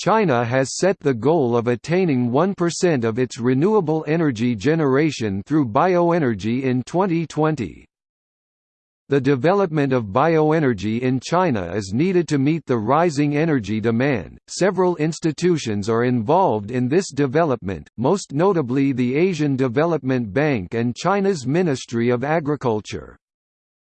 China has set the goal of attaining 1% of its renewable energy generation through bioenergy in 2020. The development of bioenergy in China is needed to meet the rising energy demand. Several institutions are involved in this development, most notably the Asian Development Bank and China's Ministry of Agriculture.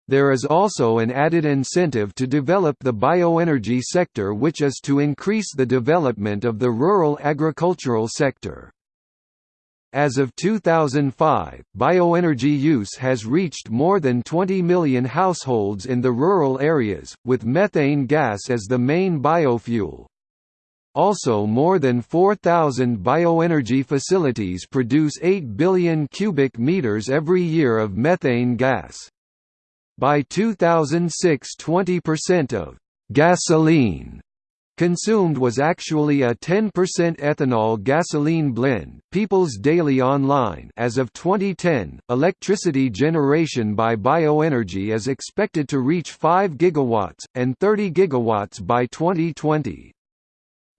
There is also an added incentive to develop the bioenergy sector which is to increase the development of the rural agricultural sector. As of 2005, bioenergy use has reached more than 20 million households in the rural areas, with methane gas as the main biofuel. Also more than 4,000 bioenergy facilities produce 8 billion cubic meters every year of methane gas. By 2006 20% of «gasoline» Consumed was actually a 10% ethanol gasoline blend. People's Daily Online as of 2010, electricity generation by bioenergy is expected to reach 5 gigawatts and 30 gigawatts by 2020.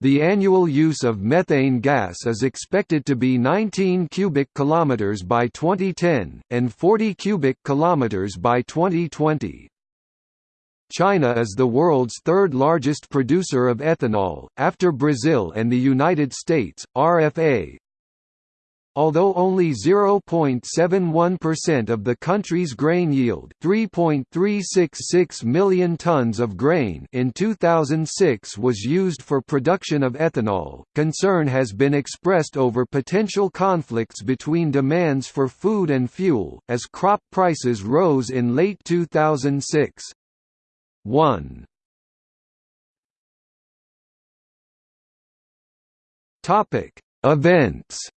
The annual use of methane gas is expected to be 19 cubic kilometers by 2010 and 40 cubic kilometers by 2020. China is the world's third largest producer of ethanol, after Brazil and the United States. RFA Although only 0.71% of the country's grain yield 3.366 million tons of grain in 2006 was used for production of ethanol, concern has been expressed over potential conflicts between demands for food and fuel, as crop prices rose in late 2006. 1 Topic. Events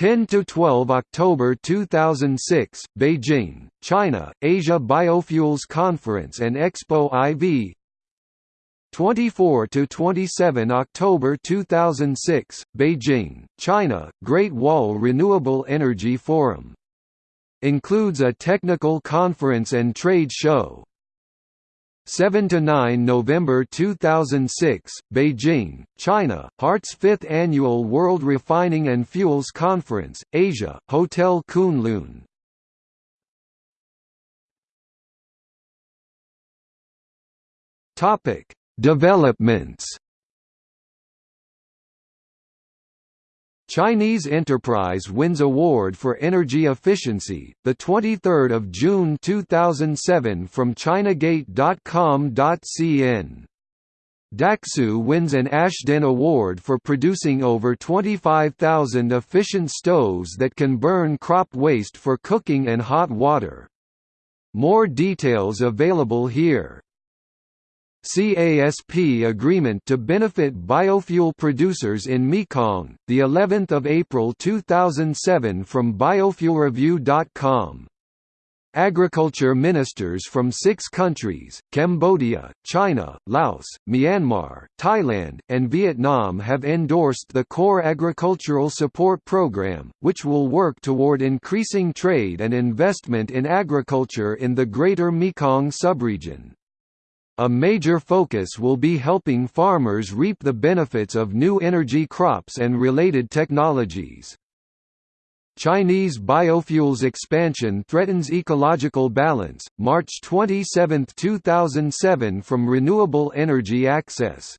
10 to 12 October 2006 Beijing China Asia Biofuels Conference and Expo IV 24 to 27 October 2006 Beijing China Great Wall Renewable Energy Forum Includes a technical conference and trade show. 7 to 9 November 2006, Beijing, China, HART's 5th annual World Refining and Fuels Conference, Asia, Hotel Kunlun. Topic: Developments Chinese enterprise wins award for energy efficiency, the 23rd of June 2007 from ChinaGate.com.cn. Daksu wins an Ashden Award for producing over 25,000 efficient stoves that can burn crop waste for cooking and hot water. More details available here. CASP agreement to benefit biofuel producers in Mekong, the 11th of April 2007 from biofuelreview.com. Agriculture ministers from six countries, Cambodia, China, Laos, Myanmar, Thailand, and Vietnam have endorsed the Core Agricultural Support Program, which will work toward increasing trade and investment in agriculture in the Greater Mekong subregion. A major focus will be helping farmers reap the benefits of new energy crops and related technologies. Chinese biofuels expansion threatens ecological balance, March 27, 2007 from Renewable Energy Access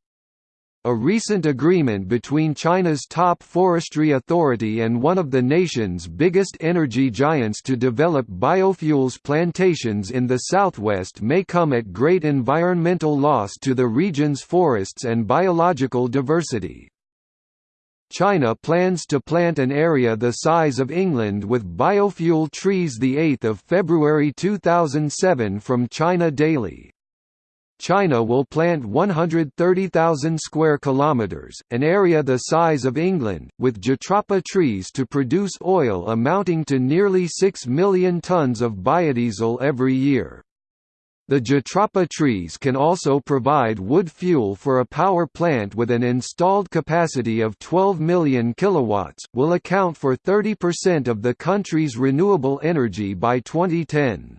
a recent agreement between China's top forestry authority and one of the nation's biggest energy giants to develop biofuels plantations in the southwest may come at great environmental loss to the region's forests and biological diversity. China plans to plant an area the size of England with biofuel trees 8 February 2007 from China Daily. China will plant 130,000 square kilometers, an area the size of England, with jatropha trees to produce oil amounting to nearly 6 million tons of biodiesel every year. The jatropha trees can also provide wood fuel for a power plant with an installed capacity of 12 million kilowatts, will account for 30% of the country's renewable energy by 2010.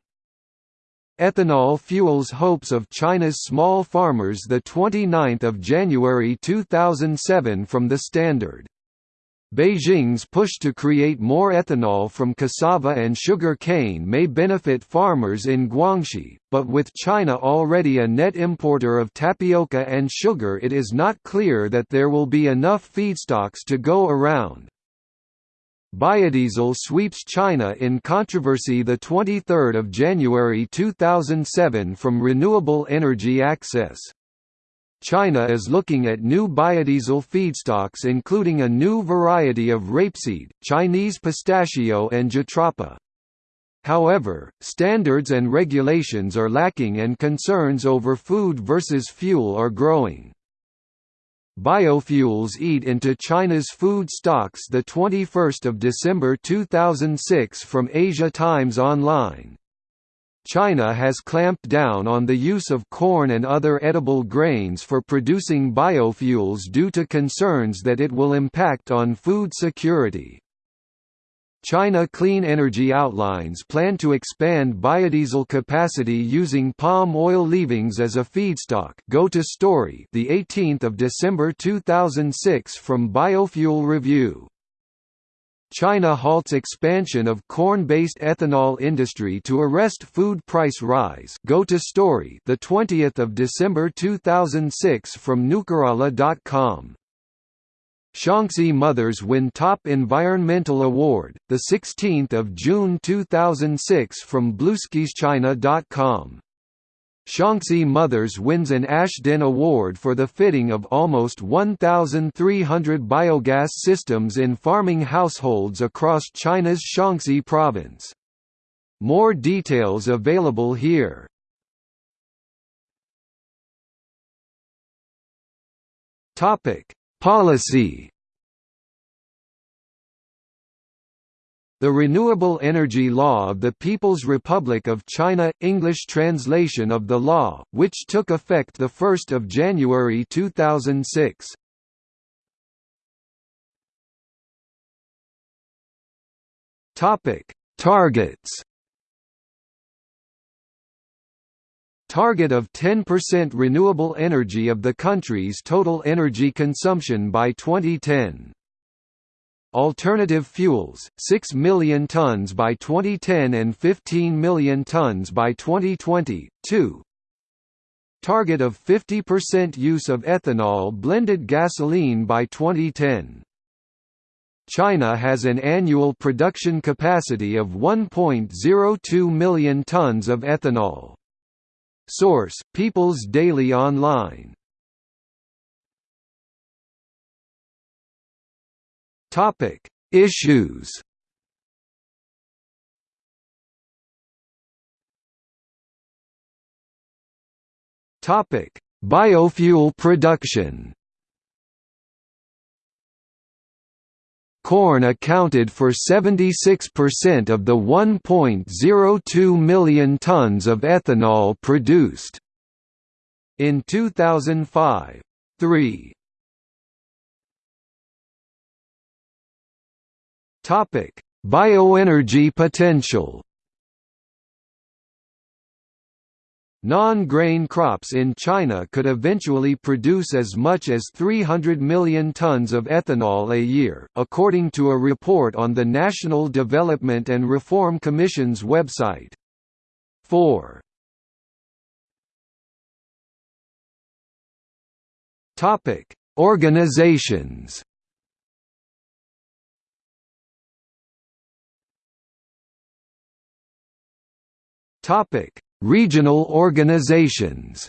Ethanol fuels hopes of China's small farmers 29 January 2007 from The Standard. Beijing's push to create more ethanol from cassava and sugar cane may benefit farmers in Guangxi, but with China already a net importer of tapioca and sugar it is not clear that there will be enough feedstocks to go around. Biodiesel sweeps China in controversy 23 January 2007 from Renewable Energy Access. China is looking at new biodiesel feedstocks including a new variety of rapeseed, Chinese pistachio and jatropha. However, standards and regulations are lacking and concerns over food versus fuel are growing. Biofuels eat into China's food stocks 21 December 2006 from Asia Times Online. China has clamped down on the use of corn and other edible grains for producing biofuels due to concerns that it will impact on food security. China Clean Energy outlines plan to expand biodiesel capacity using palm oil leavings as a feedstock. Go to story, the 18th of December 2006 from Biofuel Review. China halts expansion of corn-based ethanol industry to arrest food price rise. Go to story, the 20th of December 2006 from nukarala.com. Shaanxi Mothers win Top Environmental Award, 16 June 2006 from BlueskiesChina.com. Shaanxi Mothers wins an Ashden Award for the fitting of almost 1,300 biogas systems in farming households across China's Shaanxi province. More details available here. Topic Policy. The Renewable Energy Law of the People's Republic of China – English translation of the law, which took effect 1 January 2006. Targets target of 10% renewable energy of the country's total energy consumption by 2010. Alternative fuels, 6 million tons by 2010 and 15 million tons by 2020. 2. Target of 50% use of ethanol blended gasoline by 2010. China has an annual production capacity of 1.02 million tons of ethanol. Source: People's Daily Online. Topic: Issues. Topic: Biofuel production. Corn accounted for 76% of the 1.02 million tons of ethanol produced. In 2005. 3. Topic: Bioenergy potential. Non-grain crops in China could eventually produce as much as 300 million tons of ethanol a year, according to a report on the National Development and Reform Commission's website. 4. Topic: Organizations Topic Regional organizations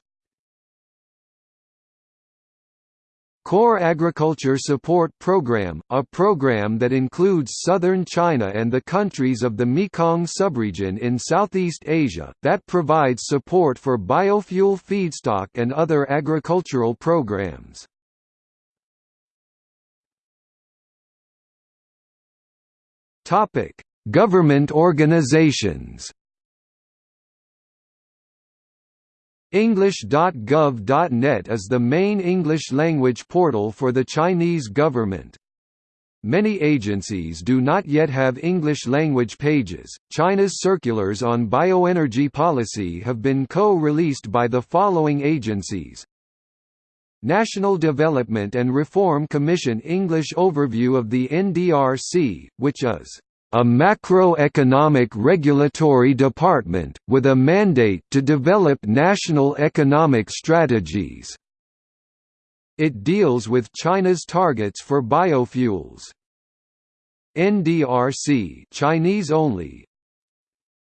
Core Agriculture Support Program, a program that includes southern China and the countries of the Mekong subregion in Southeast Asia, that provides support for biofuel feedstock and other agricultural programs. Government organizations English.gov.net is the main English-language portal for the Chinese government. Many agencies do not yet have English language pages. China's circulars on bioenergy policy have been co released by the following agencies National Development and Reform Commission English overview of the NDRC, which is a macroeconomic regulatory department, with a mandate to develop national economic strategies. It deals with China's targets for biofuels. NDRC Chinese only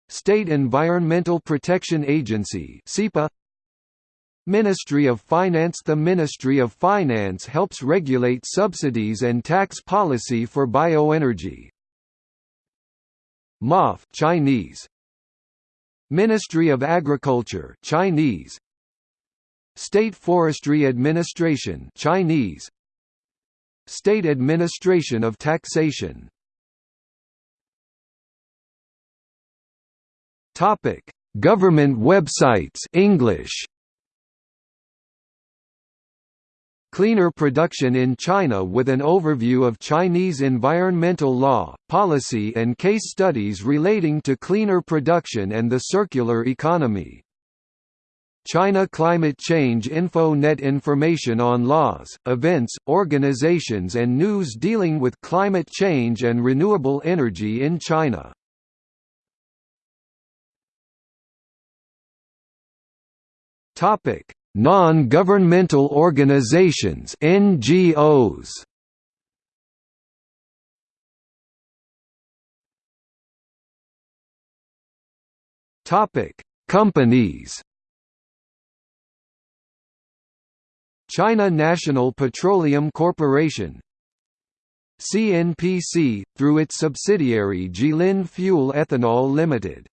State Environmental Protection Agency SEPA Ministry of Finance The Ministry of Finance helps regulate subsidies and tax policy for bioenergy. MOF Chinese. Ministry of Agriculture Chinese. State Forestry Administration Chinese. State Administration of Taxation. Topic. Government websites English Cleaner production in China with an overview of Chinese environmental law, policy and case studies relating to cleaner production and the circular economy. China Climate Change Info Net information on laws, events, organizations and news dealing with climate change and renewable energy in China. Topic: Non-governmental organizations (NGOs). Topic: Companies. China National Petroleum Corporation CNPC, through its subsidiary Jilin Fuel Ethanol Limited.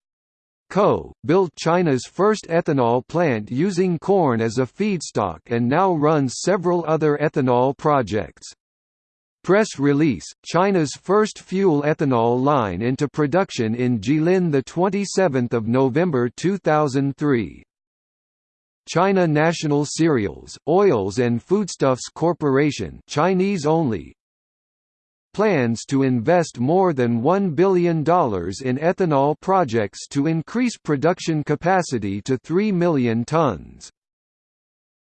Co. built China's first ethanol plant using corn as a feedstock and now runs several other ethanol projects. Press release, China's first fuel ethanol line into production in Jilin 27 November 2003. China National Cereals, Oils and Foodstuffs Corporation Chinese only, plans to invest more than $1 billion in ethanol projects to increase production capacity to 3 million tons.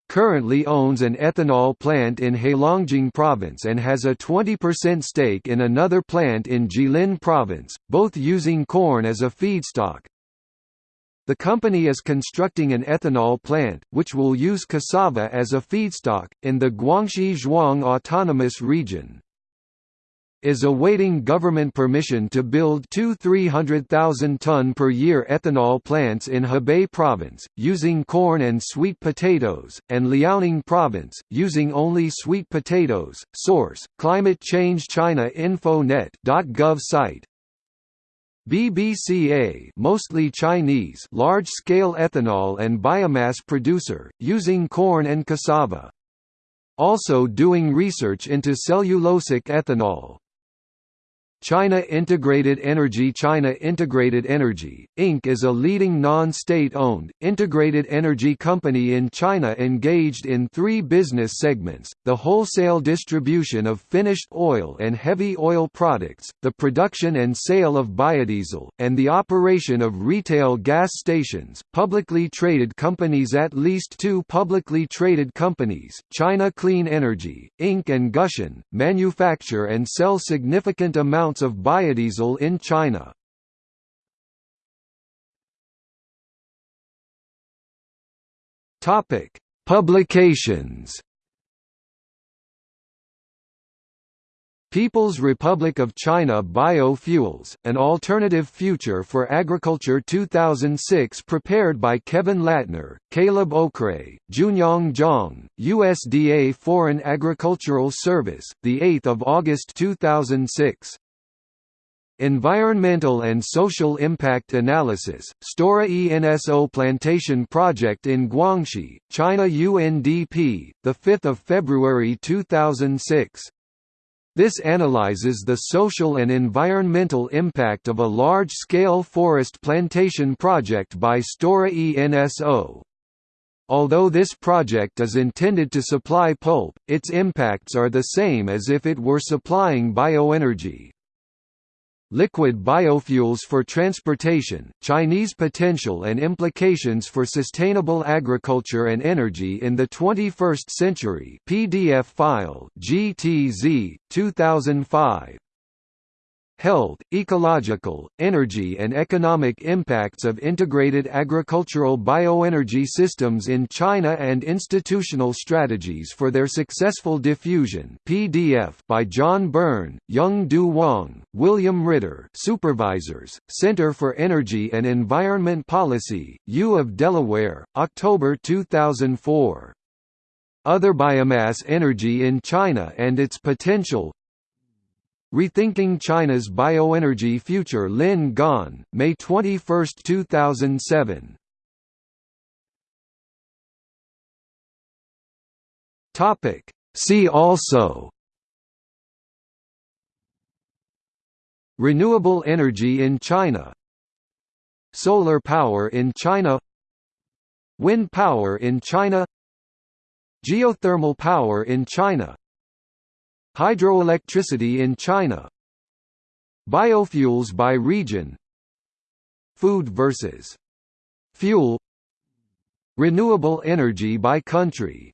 Currently owns an ethanol plant in Heilongjiang province and has a 20% stake in another plant in Jilin province, both using corn as a feedstock. The company is constructing an ethanol plant, which will use cassava as a feedstock, in the Guangxi Zhuang Autonomous Region is awaiting government permission to build two 300,000-ton per year ethanol plants in Hebei province, using corn and sweet potatoes, and Liaoning province, using only sweet potatoes. Source: Climate Change China Infonet.gov site. BBCA mostly Chinese large-scale ethanol and biomass producer, using corn and cassava. Also doing research into cellulosic ethanol. China Integrated Energy China Integrated Energy, Inc. is a leading non-state-owned, integrated energy company in China engaged in three business segments, the wholesale distribution of finished oil and heavy oil products, the production and sale of biodiesel, and the operation of retail gas stations. Publicly traded companies At least two publicly traded companies, China Clean Energy, Inc. and Gushan, manufacture and sell significant amounts of biodiesel in China. Topic: Publications. People's Republic of China Biofuels, An Alternative Future for Agriculture 2006 prepared by Kevin Latner, Caleb Okray, Junyong Zhang, USDA Foreign Agricultural Service, 8 August 2006. Environmental and Social Impact Analysis, Stora Enso Plantation Project in Guangxi, China UNDP, 5 February 2006. This analyzes the social and environmental impact of a large-scale forest plantation project by Stora Enso. Although this project is intended to supply pulp, its impacts are the same as if it were supplying bioenergy. Liquid biofuels for transportation, Chinese potential and implications for sustainable agriculture and energy in the 21st century. PDF file GTZ, 2005 health, ecological, energy and economic impacts of integrated agricultural bioenergy systems in China and institutional strategies for their successful diffusion PDF by John Byrne, Young Du Wang, William Ritter Supervisors, Center for Energy and Environment Policy, U of Delaware, October 2004. Other biomass energy in China and its potential Rethinking China's Bioenergy Future Lin Gan, May 21, 2007 Topic. See also. Renewable energy in China. Solar power in China. Wind power in China. Geothermal power in China Hydroelectricity in China. Biofuels by region. Food versus. Fuel. Renewable energy by country